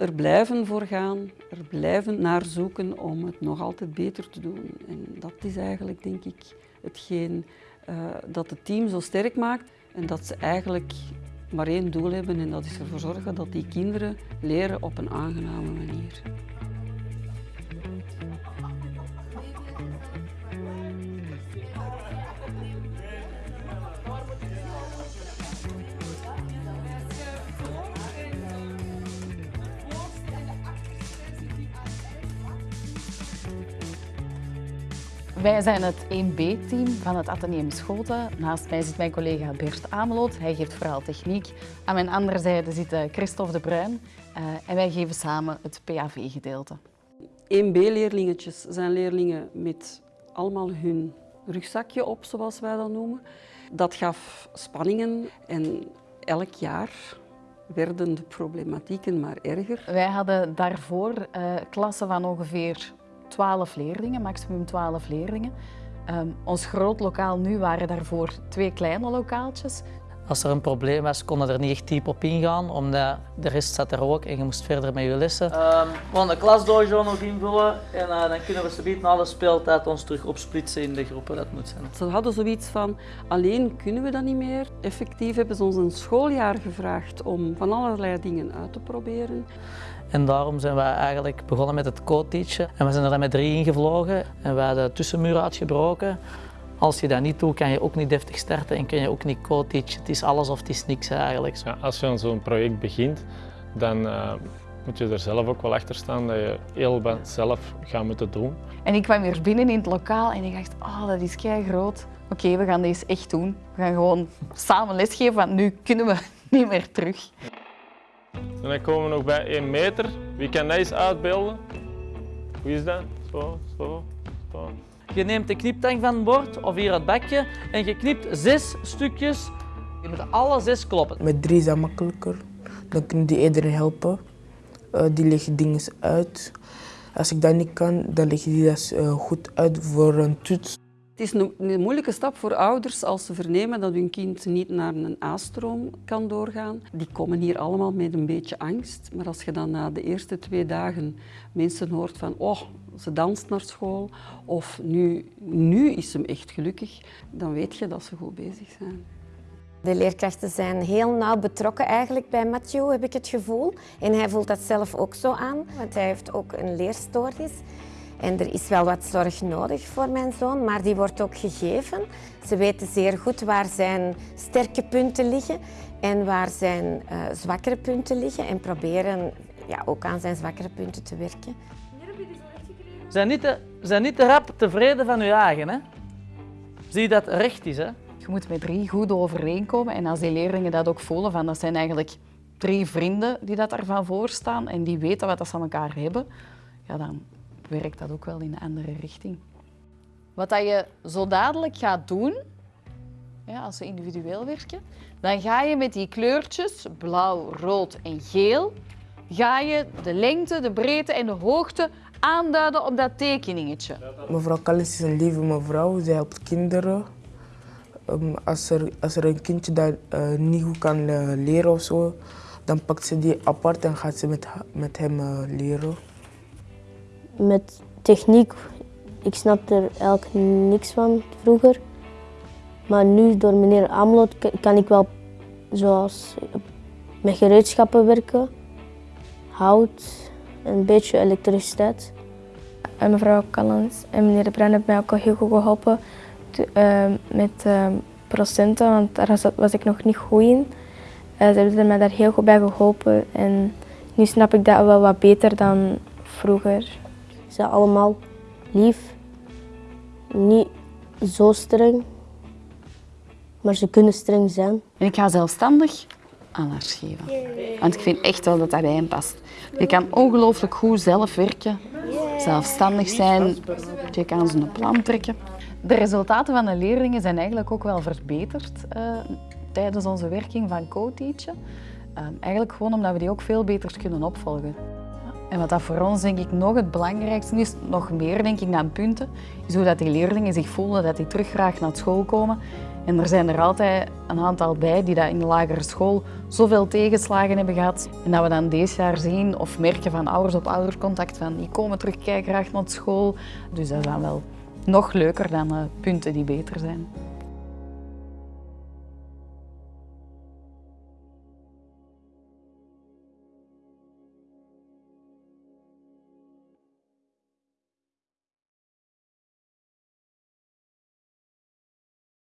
er blijven voor gaan, er blijven naar zoeken om het nog altijd beter te doen. En dat is eigenlijk, denk ik, hetgeen uh, dat het team zo sterk maakt en dat ze eigenlijk maar één doel hebben en dat is ervoor zorgen dat die kinderen leren op een aangename manier. Wij zijn het 1B-team van het Atheneum Schoten. Naast mij zit mijn collega Bert Ameloot. Hij geeft vooral techniek. Aan mijn andere zijde zit eh, Christophe de Bruin. Uh, en wij geven samen het PAV-gedeelte. 1B-leerlingetjes zijn leerlingen met allemaal hun rugzakje op, zoals wij dat noemen. Dat gaf spanningen en elk jaar werden de problematieken maar erger. Wij hadden daarvoor uh, klassen van ongeveer 12 leerlingen, maximum 12 leerlingen. Um, ons groot lokaal nu waren daarvoor twee kleine lokaaltjes. Als er een probleem was, konden er niet echt diep op ingaan, omdat de rest zat er ook en je moest verder met je lessen. Um, gewoon de klasdojo nog invullen en uh, dan kunnen we zometeen alle speeltijd ons terug opsplitsen in de groepen, dat moet zijn. Ze hadden zoiets van, alleen kunnen we dat niet meer. Effectief hebben ze ons een schooljaar gevraagd om van allerlei dingen uit te proberen. En daarom zijn we eigenlijk begonnen met het co-teachen. En we zijn er dan met drie ingevlogen en we hadden de tussenmuur uitgebroken. Als je dat niet doet, kan je ook niet deftig starten en kan je ook niet co-teachen. Het is alles of het is niks eigenlijk. Ja, als je aan zo'n project begint, dan uh, moet je er zelf ook wel achter staan dat je heel wat zelf gaat moeten doen. En ik kwam weer binnen in het lokaal en ik dacht, oh, dat is kei groot. Oké, okay, we gaan deze echt doen. We gaan gewoon samen lesgeven, want nu kunnen we niet meer terug. En dan komen we nog bij 1 meter. Wie kan dat eens uitbeelden? Wie is dat? Zo, zo, zo. Je neemt de kniptang van het bord of hier het bakje en je knipt zes stukjes. Je moet alle zes kloppen. Met drie is dat makkelijker. Dan kunnen die eerder helpen. Uh, die leggen dingen uit. Als ik dat niet kan, dan leg je die dat uh, goed uit voor een toets. Het is een, moeilijke stap voor ouders als ze vernemen dat hun kind niet naar een A-stroom kan doorgaan. Die komen hier allemaal met een beetje angst. Maar als je dan na de eerste twee dagen mensen hoort van oh, ze danst naar school of nu, nu is ze echt gelukkig, dan weet je dat ze goed bezig zijn. De leerkrachten zijn heel nauw betrokken eigenlijk bij Mathieu, heb ik het gevoel. En hij voelt dat zelf ook zo aan, want hij heeft ook een leerstoornis. En er is wel wat zorg nodig voor mijn zoon, maar die wordt ook gegeven. Ze weten zeer goed waar zijn sterke punten liggen en waar zijn uh, zwakkere punten liggen en proberen ja, ook aan zijn zwakkere punten te werken. Zijn niet te, zijn niet te rap tevreden van je eigen. Hè? Zie dat recht is. Hè? Je moet met drie goed overeenkomen en als die leerlingen dat ook voelen, van, dat zijn eigenlijk drie vrienden die dat ervan voorstaan en die weten wat ze aan elkaar hebben, ja, dan werkt dat ook wel in een andere richting. Wat dat je zo dadelijk gaat doen, als we individueel werken, dan ga je met die kleurtjes, blauw, rood en geel, ga je de lengte, de breedte en de hoogte aanduiden op dat tekeningetje. Mevrouw Kallis is een lieve mevrouw, zij helpt kinderen. Um, als, er, als er een kindje dat uh, niet goed kan uh, leren of zo, dan pakt ze die apart en gaat ze met, met hem uh, leren met techniek, ik snapte er eigenlijk niks van vroeger. Maar nu, door meneer Amelot, kan ik wel zoals met gereedschappen werken, hout, een beetje elektriciteit. En mevrouw Callens en meneer Bruin hebben mij ook al heel goed geholpen uh, met uh, procenten, want daar was, ik nog niet goed in. Ze hebben mij daar heel goed bij geholpen en nu snap ik dat wel wat beter dan vroeger. Ze zijn allemaal lief, niet zo streng, maar ze kunnen streng zijn. En ik ga zelfstandig aandacht geven. Want ik vind echt wel dat dat bij hem past. Je kan ongelooflijk goed zelf werken, zelfstandig zijn, je kan zijn plan trekken. De resultaten van de leerlingen zijn eigenlijk ook wel verbeterd uh, tijdens onze werking van co-teachen. Uh, eigenlijk gewoon omdat we die ook veel beter kunnen opvolgen. En wat dat voor ons denk ik nog het belangrijkste is, nog meer denk ik dan punten, is hoe dat die leerlingen zich voelen, dat die terug graag naar school komen En er zijn er altijd een aantal bij die dat in de lagere school zoveel tegenslagen hebben gehad. En dat we dan deze jaar zien of merken van ouders op oudercontact van die komen terug kijken graag naar school. Dus dat is dan wel nog leuker dan uh, punten die beter zijn.